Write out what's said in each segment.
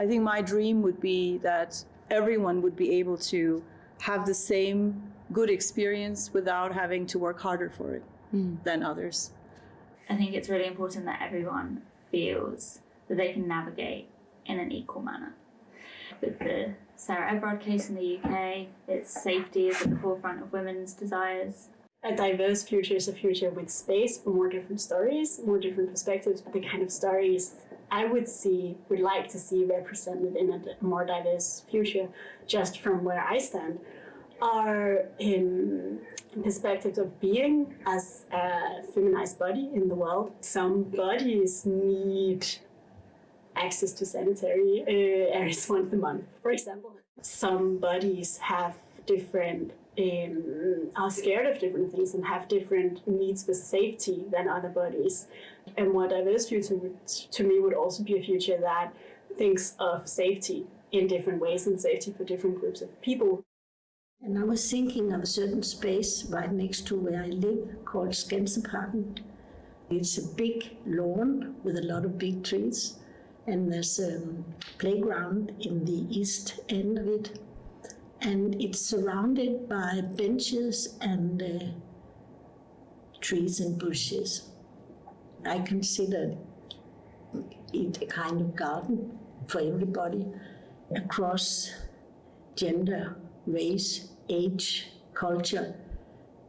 I think my dream would be that everyone would be able to have the same good experience without having to work harder for it hmm. than others. I think it's really important that everyone feels that they can navigate in an equal manner. With the Sarah Everard case in the UK, its safety is at the forefront of women's desires. A diverse future is a future with space for more different stories, more different perspectives, the kind of stories I would see, would like to see represented in a more diverse future, just from where I stand, are in perspectives of being as a feminized body in the world. Some bodies need access to sanitary uh, areas once a month, for example. Some bodies have different, um, are scared of different things and have different needs for safety than other bodies. A more diverse future would, to me would also be a future that thinks of safety in different ways and safety for different groups of people. And I was thinking of a certain space right next to where I live called Skansenparken. It's a big lawn with a lot of big trees, and there's a playground in the east end of it. And it's surrounded by benches and uh, trees and bushes. I consider it a kind of garden for everybody across gender, race, age, culture.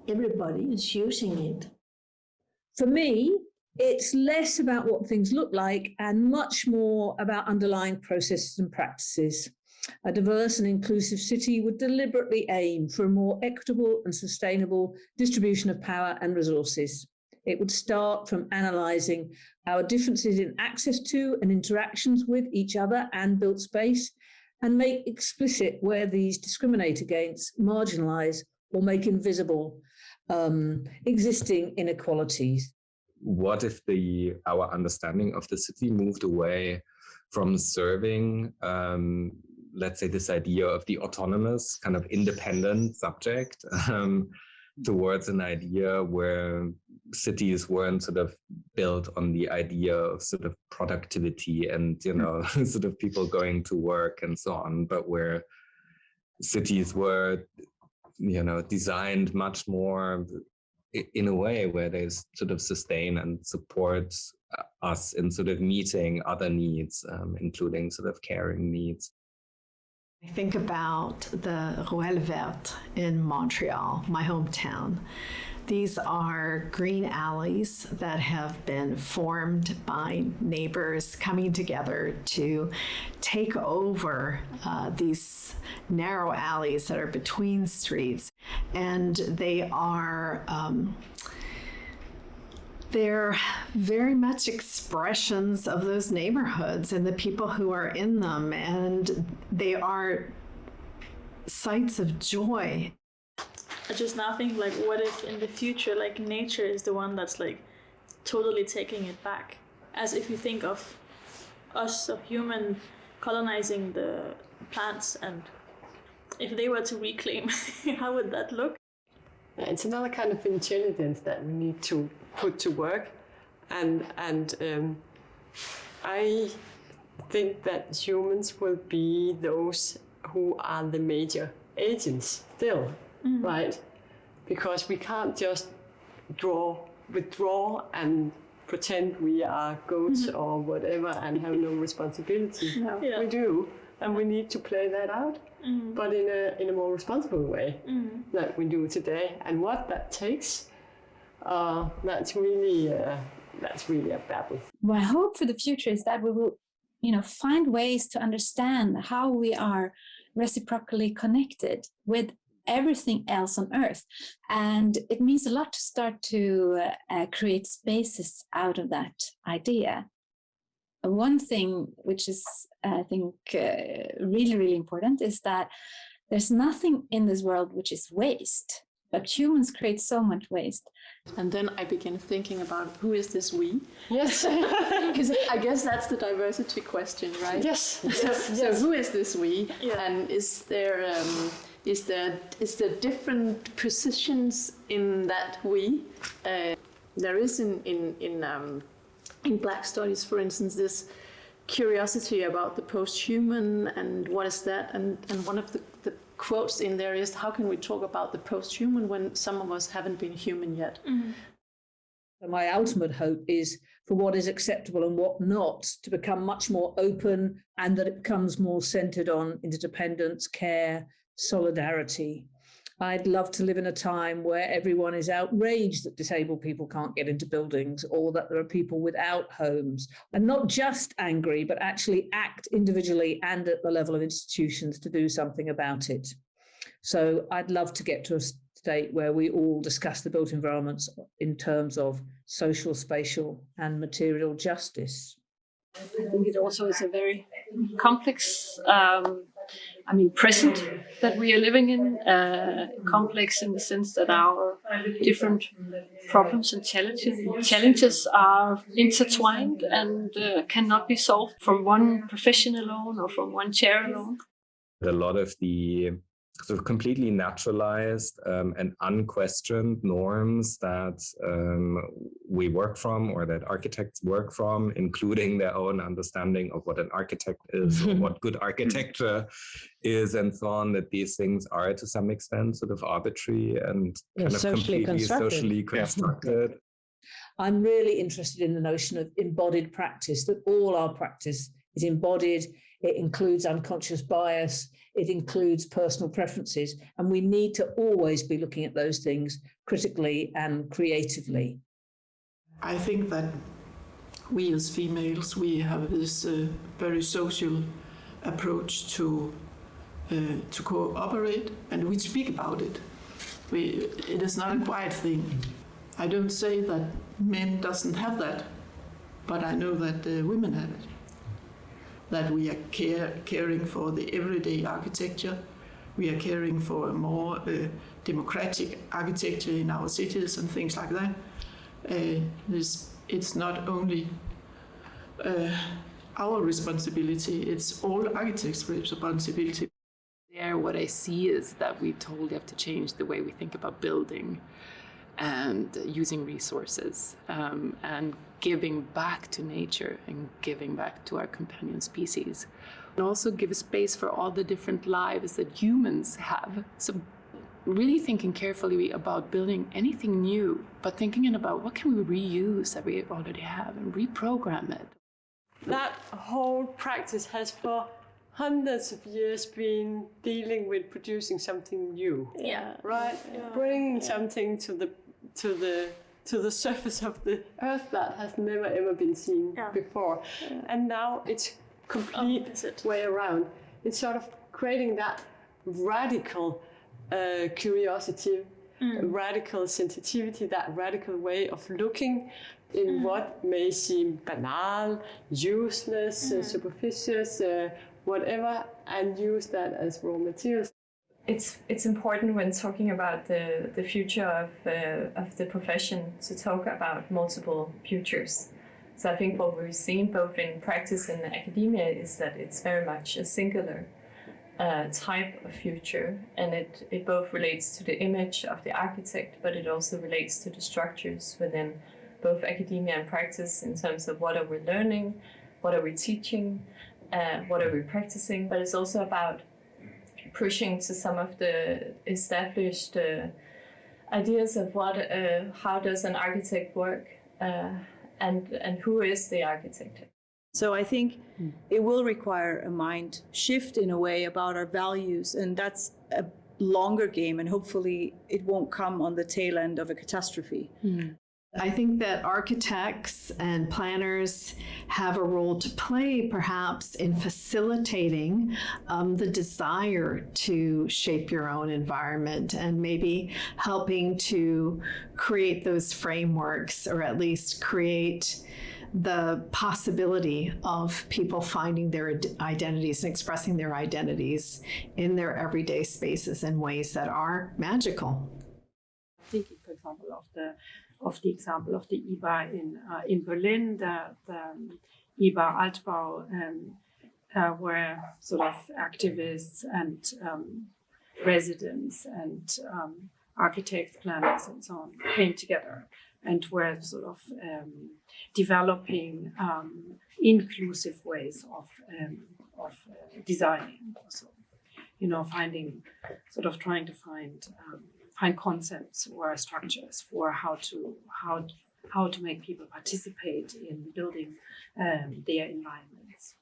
Everybody is using it. For me, it's less about what things look like and much more about underlying processes and practices. A diverse and inclusive city would deliberately aim for a more equitable and sustainable distribution of power and resources. It would start from analysing our differences in access to and interactions with each other and built space, and make explicit where these discriminate against, marginalise, or make invisible um, existing inequalities. What if the our understanding of the city moved away from serving, um, let's say, this idea of the autonomous, kind of independent subject, um, towards an idea where cities weren't sort of built on the idea of sort of productivity and you know sort of people going to work and so on but where cities were you know designed much more in a way where they sort of sustain and support us in sort of meeting other needs um, including sort of caring needs I think about the Ruelle Verte in Montreal, my hometown. These are green alleys that have been formed by neighbors coming together to take over uh, these narrow alleys that are between streets. And they are um, they're very much expressions of those neighborhoods and the people who are in them, and they are sites of joy. I just now think like, what if in the future, like nature is the one that's like totally taking it back? As if you think of us, of human colonizing the plants, and if they were to reclaim, how would that look? It's another kind of intelligence that we need to put to work, and and um, I think that humans will be those who are the major agents still, mm. right? Because we can't just draw, withdraw and pretend we are goats mm-hmm. or whatever and have no responsibility. No. Yeah. We do, and we need to play that out, mm. but in a in a more responsible way mm. that we do today. And what that takes, uh, that's really uh, that's really a battle. My hope for the future is that we will, you know, find ways to understand how we are reciprocally connected with everything else on earth and it means a lot to start to uh, create spaces out of that idea one thing which is i think uh, really really important is that there's nothing in this world which is waste but humans create so much waste and then I began thinking about who is this we? Yes. Because I guess that's the diversity question, right? Yes. So, yes. so who is this we? Yeah. And is there um, is there is there different positions in that we? Uh, there is in in in um, in Black studies, for instance, this curiosity about the post-human and what is that? And, and one of the, the quotes in there is, how can we talk about the post-human when some of us haven't been human yet? So my ultimate hope is for what is acceptable and what not to become much more open and that it becomes more centered on interdependence, care, solidarity. I'd love to live in a time where everyone is outraged that disabled people can't get into buildings or that there are people without homes and not just angry, but actually act individually and at the level of institutions to do something about it. So I'd love to get to a state where we all discuss the built environments in terms of social, spatial and material justice. I think it also is a very complex, um, I mean, present that we are living in. Uh, complex in the sense that our different problems and challenges, challenges are intertwined and uh, cannot be solved from one profession alone or from one chair alone. A lot of the sort of completely naturalized um, and unquestioned norms that um, we work from or that architects work from, including their own understanding of what an architect is or what good architecture is and so on, that these things are to some extent sort of arbitrary and Yeah, kind of socially completely constructed. socially constructed. I'm really interested in the notion of embodied practice, that all our practice is embodied. It includes unconscious bias. It includes personal preferences. And we need to always be looking at those things critically and creatively. I think that we as females, we have this uh, very social approach to uh, to cooperate, and we speak about it. We, it is not a quiet thing. I don't say that men doesn't have that, but I know that uh, women have it. That we are care, caring for the everyday architecture. We are caring for a more uh, democratic architecture in our cities and things like that. Uh, this, it's not only uh, our responsibility, it's all architects' responsibility. There, what I see is that we totally have to change the way we think about building and using resources um, and giving back to nature and giving back to our companion species. And also give space for all the different lives that humans have. So really thinking carefully about building anything new, but thinking about what can we reuse that we already have and reprogram it. That whole practice has for hundreds of years been dealing with producing something new. Yeah. Right? Bringing something to the to the to the surface of the earth that has never ever been seen before. And now it's complete way around. It's sort of creating that radical uh, curiosity, radical sensitivity, that radical way of looking in what may seem banal, useless, uh, superficial, uh, whatever, and use that as raw materials. it's it's important when talking about the the future of uh, of the profession to talk about multiple futures. So I think what we've seen both in practice and academia is that it's very much a singular uh, type of future, and it it both relates to the image of the architect, but it also relates to the structures within both academia and practice in terms of what are we learning, what are we teaching, uh, what are we practicing, but it's also about pushing to some of the established uh, ideas of what, uh, how does an architect work, uh, and and who is the architect. So I think it will require a mind shift in a way about our values, and that's a longer game, and hopefully it won't come on the tail end of a catastrophe. I think that architects and planners have a role to play, perhaps, in facilitating um, the desire to shape your own environment and maybe helping to create those frameworks or at least create the possibility of people finding their identities and expressing their identities in their everyday spaces in ways that are magical. thinking, for example, of the of the example of the IBA in uh, in Berlin, the, the IBA Altbau, um, uh, where sort of activists and um, residents and um, architects, planners, and so on came together and we're sort of um, developing um, inclusive ways of um, of uh, designing also you know finding sort of trying to find um, find concepts or structures for how to how how to make people participate in building um, their environments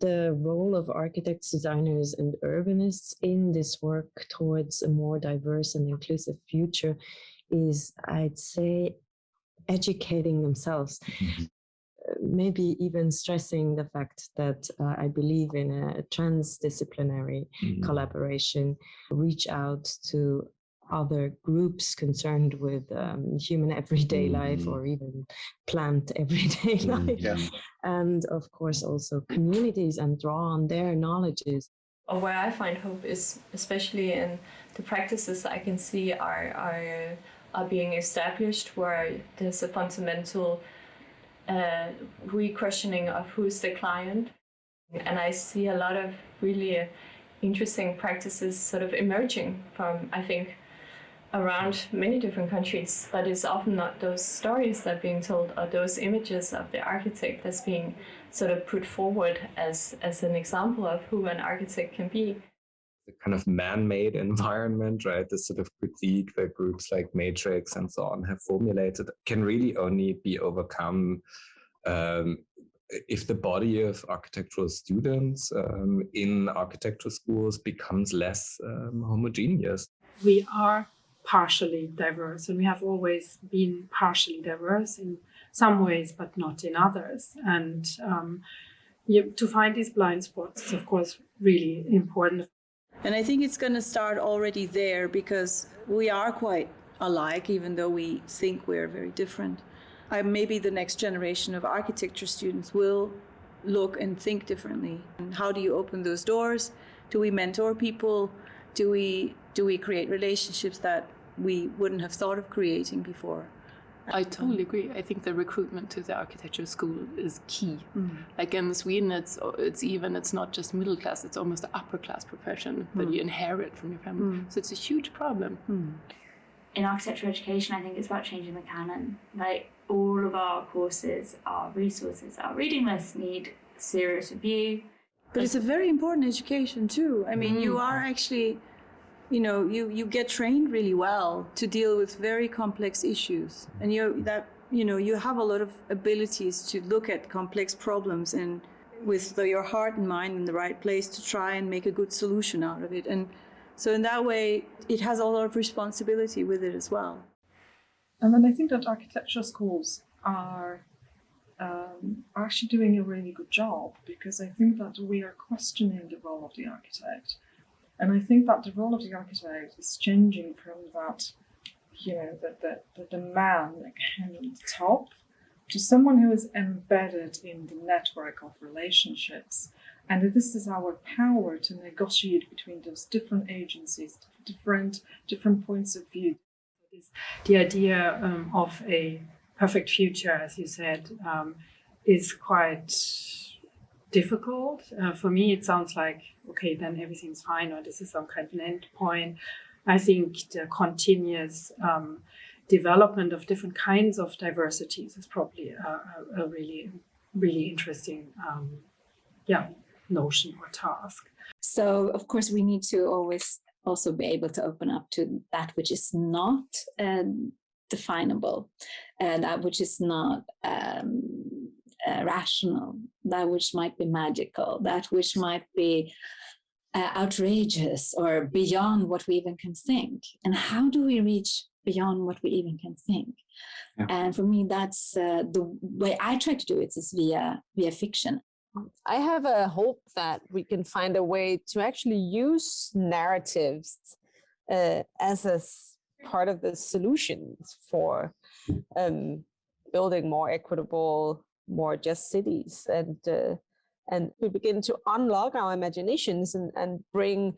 the role of architects, designers, and urbanists in this work towards a more diverse and inclusive future is, I'd say, educating themselves. Mm-hmm. Maybe even stressing the fact that uh, I believe in a transdisciplinary Mhm. collaboration, reach out to other groups concerned with um, human everyday life Mhm. or even plant everyday Mm, life yeah. and of course also communities and draw on their knowledges or where I find hope is especially in the practices I can see are are are being established where there's a fundamental uh, re-questioning of who's the client, and I see a lot of really uh, interesting practices sort of emerging from I think around many different countries, but it's often not those stories that are being told or those images of the architect that's being sort of put forward as as an example of who an architect can be. The kind of man-made environment, right? This sort of critique that groups like Matrix and so on have formulated can really only be overcome um, if the body of architectural students um, in architecture schools becomes less um, homogeneous. we are partially diverse and we have always been partially diverse in some ways but not in others and um, you, to find these blind spots is of course really important And I think it's going to start already there because we are quite alike, even though we think we're very different. I, maybe the next generation of architecture students will look and think differently. And how do you open those doors? Do we mentor people? Do we do we create relationships that we wouldn't have thought of creating before? I totally agree. I think the recruitment to the architecture school is key. Like in Sweden, it's it's even it's not just middle class; it's almost an upper class profession that Mm. you inherit from your family. Mm. So it's a huge problem. in architecture education, I think it's about changing the canon. Like all of our courses, our resources, our reading lists need serious review. But it's a very important education too. I mean, you Mm. are actually, you know, you you get trained really well to deal with very complex issues, and you that you know you have a lot of abilities to look at complex problems and with the, your heart and mind in the right place to try and make a good solution out of it. And so in that way, it has a lot of responsibility with it as well. And then I think that architecture schools are um, are actually doing a really good job because I think that we are questioning the role of the architect. And I think that the role of the architect is changing from that, you know, the, the, the, the man on the top to someone who is embedded in the network of relationships. And this is our power to negotiate between those different agencies, different different points of view. The idea um, of a perfect future, as you said, um, is quite difficult. Uh, for me, it sounds like, okay, then everything's fine, or this is some kind of an end point. I think the continuous um, development of different kinds of diversities is probably a, a, really, really interesting, um, yeah, notion or task. So, of course, we need to always also be able to open up to that which is not um, definable, and that which is not um, uh, rational, that which might be magical, that which might be uh, outrageous or beyond what we even can think. And how do we reach beyond what we even can think? Yeah. And for me, that's uh, the way I try to do it is via via fiction. I have a hope that we can find a way to actually use narratives uh, as a part of the solutions for um, building more equitable, more just cities, and uh, and we begin to unlock our imaginations and, and bring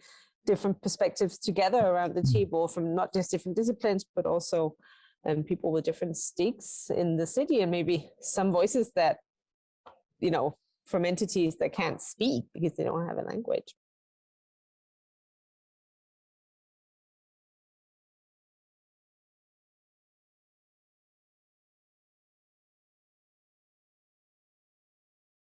different perspectives together around the table from not just different disciplines, but also um, people with different stakes in the city and maybe some voices that you know from entities that can't speak because they don't have a language.